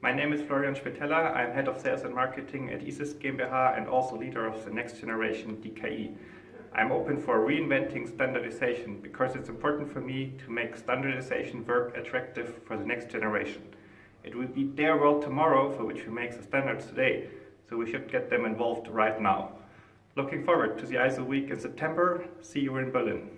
My name is Florian Spitella. I'm head of sales and marketing at ESYS GmbH and also leader of the next generation DKE. I'm open for reinventing standardization because it's important for me to make standardization work attractive for the next generation. It will be their world tomorrow for which we make the standards today, so we should get them involved right now. Looking forward to the ISO week in September. See you in Berlin.